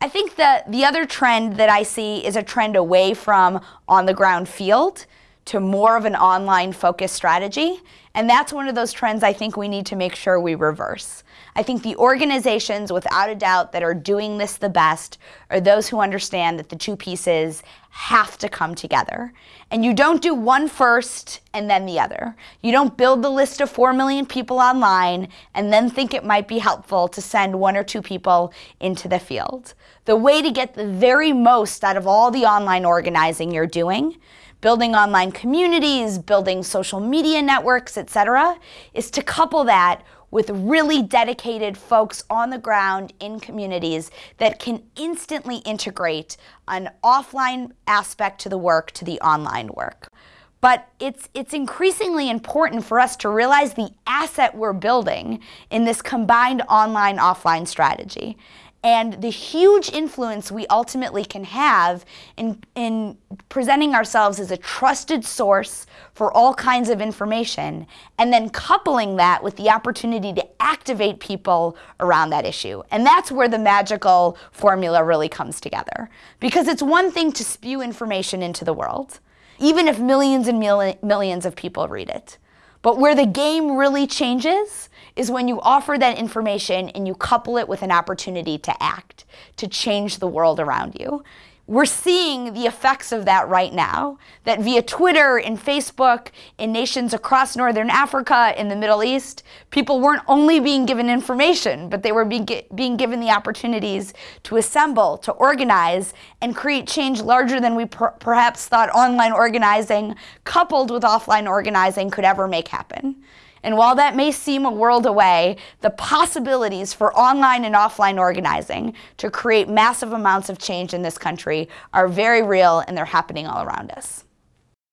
I think that the other trend that I see is a trend away from on the ground field to more of an online focused strategy. And that's one of those trends I think we need to make sure we reverse. I think the organizations, without a doubt, that are doing this the best are those who understand that the two pieces have to come together. And you don't do one first and then the other. You don't build the list of 4 million people online and then think it might be helpful to send one or two people into the field. The way to get the very most out of all the online organizing you're doing building online communities, building social media networks, etc., is to couple that with really dedicated folks on the ground in communities that can instantly integrate an offline aspect to the work to the online work. But it's, it's increasingly important for us to realize the asset we're building in this combined online-offline strategy and the huge influence we ultimately can have in, in presenting ourselves as a trusted source for all kinds of information, and then coupling that with the opportunity to activate people around that issue. And that's where the magical formula really comes together. Because it's one thing to spew information into the world, even if millions and mil millions of people read it. But where the game really changes is when you offer that information and you couple it with an opportunity to act, to change the world around you. We're seeing the effects of that right now, that via Twitter and Facebook in nations across Northern Africa, in the Middle East, people weren't only being given information, but they were being, being given the opportunities to assemble, to organize, and create change larger than we per perhaps thought online organizing, coupled with offline organizing, could ever make happen. And while that may seem a world away, the possibilities for online and offline organizing to create massive amounts of change in this country are very real and they're happening all around us.